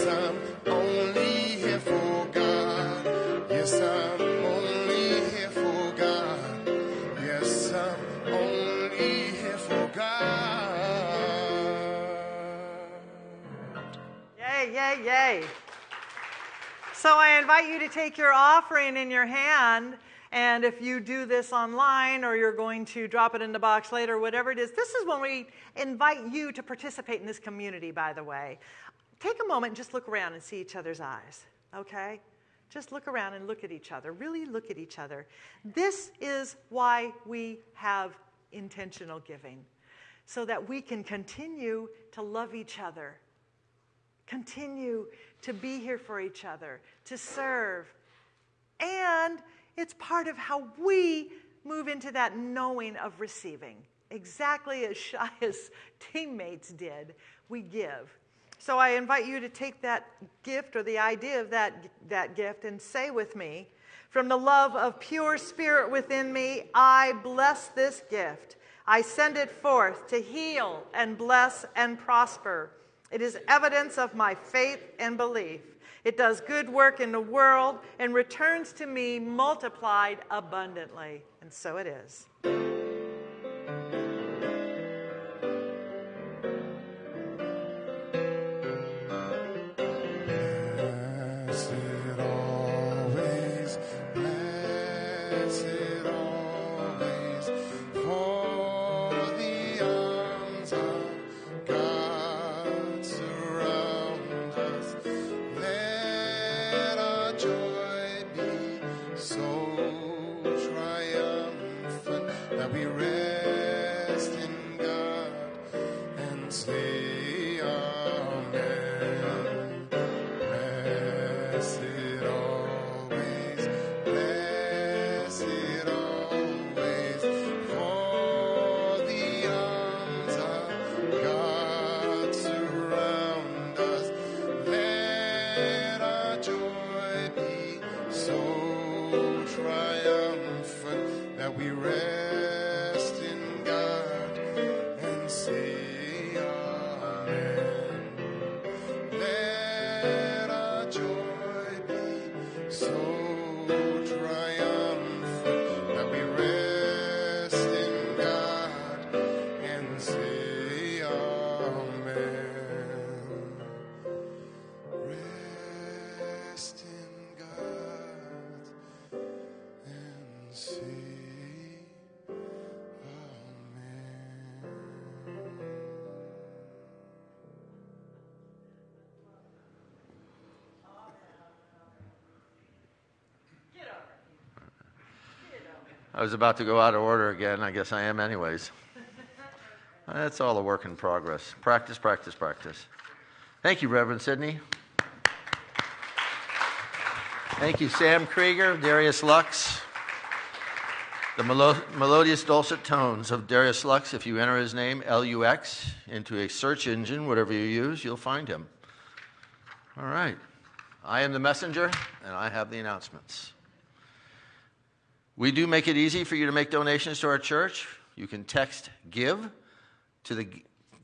Yes, I'm only here for God. Yes, I'm only here for God. Yes, I'm only here for God. Yay, yay, yay. So I invite you to take your offering in your hand. And if you do this online or you're going to drop it in the box later, whatever it is, this is when we invite you to participate in this community, by the way. Take a moment and just look around and see each other's eyes, okay? Just look around and look at each other. Really look at each other. This is why we have intentional giving, so that we can continue to love each other continue to be here for each other, to serve. And it's part of how we move into that knowing of receiving. Exactly as *laughs* Shia's teammates did, we give. So I invite you to take that gift or the idea of that, that gift and say with me, from the love of pure spirit within me, I bless this gift. I send it forth to heal and bless and prosper. It is evidence of my faith and belief. It does good work in the world and returns to me multiplied abundantly. And so it is. I was about to go out of order again. I guess I am, anyways. *laughs* That's all a work in progress. Practice, practice, practice. Thank you, Reverend Sidney. Thank you, Sam Krieger, Darius Lux. The melo- melodious dulcet tones of Darius Lux, if you enter his name, L U X, into a search engine, whatever you use, you'll find him. All right. I am the messenger, and I have the announcements. We do make it easy for you to make donations to our church. You can text GIVE to the,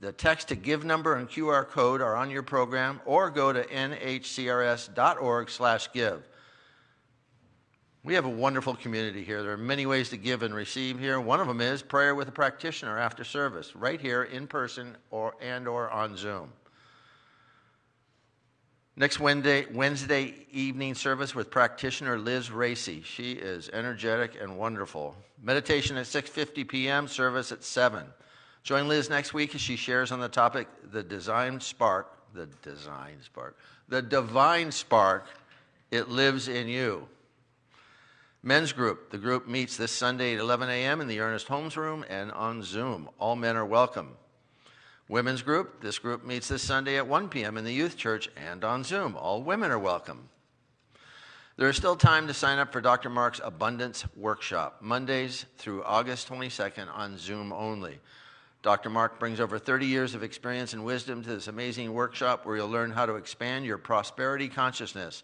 the text to give number and QR code are on your program, or go to nhcrs.org slash give. We have a wonderful community here. There are many ways to give and receive here. One of them is prayer with a practitioner after service, right here in person or and or on Zoom. Next Wednesday, Wednesday evening service with practitioner Liz Racy. She is energetic and wonderful. Meditation at 6:50 p.m. Service at 7. Join Liz next week as she shares on the topic the design spark, the design spark, the divine spark. It lives in you. Men's group. The group meets this Sunday at 11 a.m. in the Ernest Holmes Room and on Zoom. All men are welcome. Women's group. This group meets this Sunday at 1 p.m. in the youth church and on Zoom. All women are welcome. There is still time to sign up for Dr. Mark's Abundance Workshop, Mondays through August 22nd on Zoom only. Dr. Mark brings over 30 years of experience and wisdom to this amazing workshop where you'll learn how to expand your prosperity consciousness.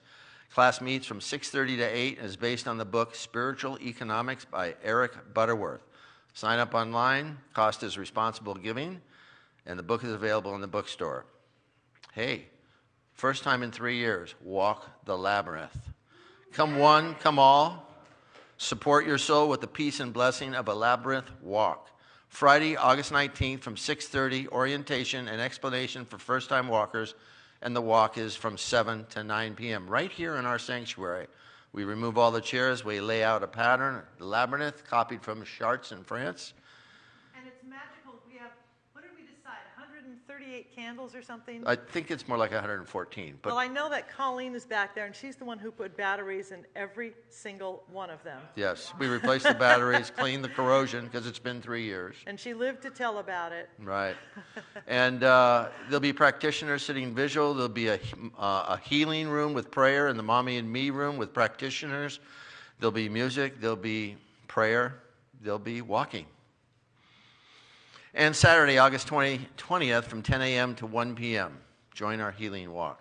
Class meets from 6:30 to 8 and is based on the book Spiritual Economics by Eric Butterworth. Sign up online, cost is responsible giving, and the book is available in the bookstore. Hey, first time in 3 years, walk the labyrinth. Come one, come all. Support your soul with the peace and blessing of a labyrinth walk. Friday, August 19th from 6:30 orientation and explanation for first-time walkers and the walk is from 7 to 9 p.m. right here in our sanctuary. We remove all the chairs, we lay out a pattern, the labyrinth copied from Chartres in France. And it's magical. We have, what did we decide, 138 candles or something? I think it's more like 114, but well, I know that Colleen is back there, and she's the one who put batteries in every single one of them. yes, we replaced the batteries, *laughs* cleaned the corrosion because it's been 3 years. And she lived to tell about it. Right. *laughs* and uh, there'll be practitioners sitting visual. There'll be a, uh, a healing room with prayer and the mommy and me room with practitioners. There'll be music. There'll be prayer. There'll be walking. And Saturday, August 20, 20th from 10 a.m. to 1 p.m. Join our healing walk.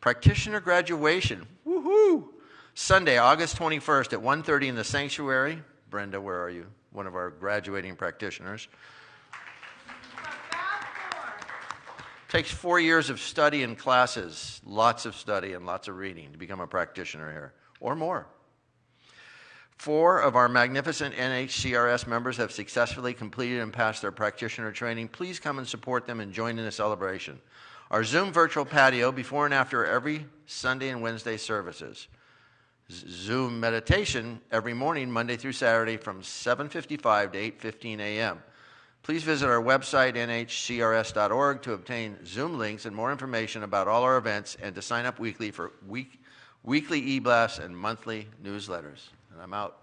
Practitioner graduation. Woohoo! Sunday, August 21st at 1.30 in the sanctuary. Brenda, where are you? One of our graduating practitioners. Takes four years of study and classes, lots of study and lots of reading to become a practitioner here, or more. Four of our magnificent NHCRS members have successfully completed and passed their practitioner training. Please come and support them and join in the celebration. Our Zoom virtual patio before and after every Sunday and Wednesday services. Zoom meditation every morning, Monday through Saturday from 7:55 to 8:15 a.m. Please visit our website nhcrs.org to obtain Zoom links and more information about all our events and to sign up weekly for week, weekly e-blasts and monthly newsletters. And I'm out.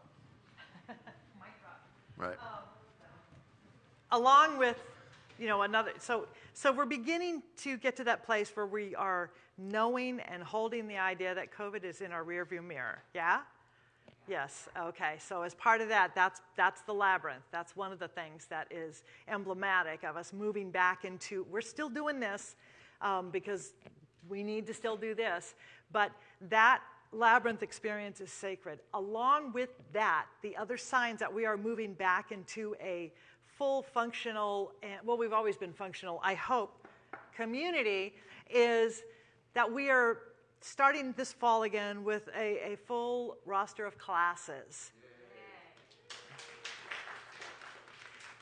*laughs* Right. along with you know another so so we're beginning to get to that place where we are knowing and holding the idea that covid is in our rearview mirror. Yeah? Yes. Okay. So as part of that that's that's the labyrinth. That's one of the things that is emblematic of us moving back into we're still doing this um, because we need to still do this. But that labyrinth experience is sacred. Along with that, the other signs that we are moving back into a full functional, and well, we've always been functional, I hope, community is that we are starting this fall again with a, a full roster of classes.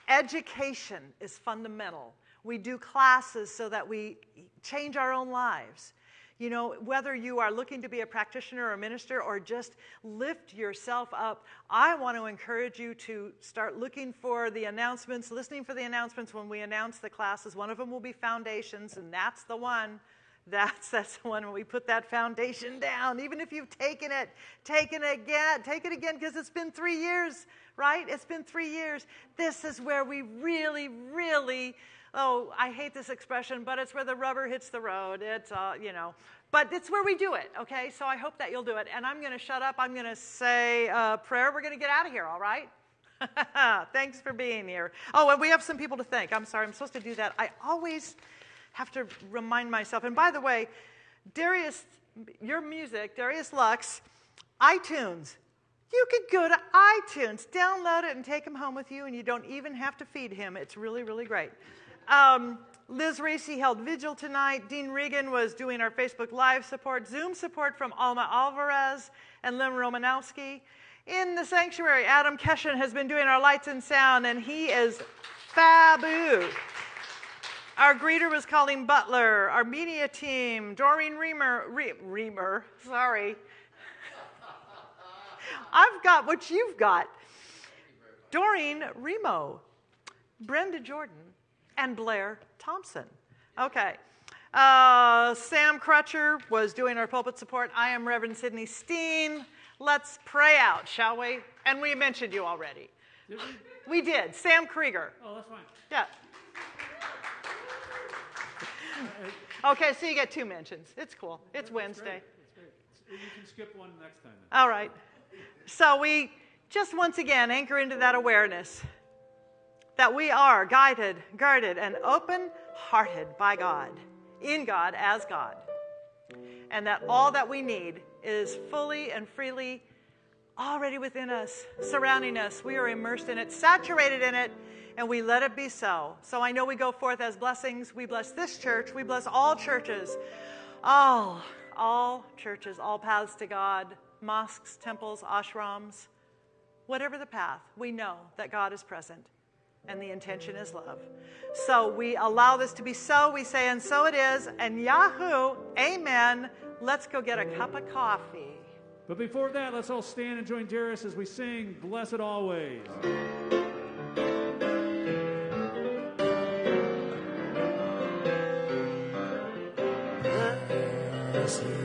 Education is fundamental. We do classes so that we change our own lives. You know, whether you are looking to be a practitioner or a minister or just lift yourself up, I want to encourage you to start looking for the announcements, listening for the announcements when we announce the classes. One of them will be foundations, and that's the one. That's *laughs* that's the one when we put that foundation down. Even if you've taken it, taken it again, take it again because it's been three years, right? It's been three years. This is where we really, really oh, I hate this expression, but it's where the rubber hits the road. It's, uh, you know, but it's where we do it, okay? So I hope that you'll do it. And I'm going to shut up. I'm going to say a prayer. We're going to get out of here, all right? *laughs* Thanks for being here. Oh, and we have some people to thank. I'm sorry, I'm supposed to do that. I always have to remind myself. And by the way, Darius, your music, Darius Lux, iTunes. You could go to iTunes, download it, and take him home with you, and you don't even have to feed him. It's really, really great. Um, Liz Racy held vigil tonight. Dean Regan was doing our Facebook Live support, Zoom support from Alma Alvarez and Lim Romanowski. In the sanctuary, Adam Keshen has been doing our lights and sound, and he is fabu. Our greeter was Colleen Butler. Our media team, Doreen Reamer, Re- Reamer, sorry. *laughs* I've got what you've got. Doreen Remo, Brenda Jordan, and Blair Thompson. Okay. Uh, Sam Crutcher was doing our pulpit support. I am Reverend Sidney Steen. Let's pray out, shall we? And we mentioned you already. Did We we? did. Sam Krieger. Oh, that's fine. Yeah. *laughs* Okay, so you get two mentions. It's cool. It's Wednesday. great. That's great. You can skip one next time. Then. All right. So we just once again anchor into that awareness that we are guided, guarded, and open hearted by God, in God as God. And that all that we need is fully and freely already within us, surrounding us. We are immersed in it, saturated in it, and we let it be so. So I know we go forth as blessings. We bless this church, we bless all churches, all, all churches, all paths to God, mosques, temples, ashrams, whatever the path, we know that God is present and the intention is love. So we allow this to be so. We say, and so it is. And Yahoo, amen. Let's go get a cup of coffee. But before that, let's all stand and join Darius as we sing Blessed Always. Blessed.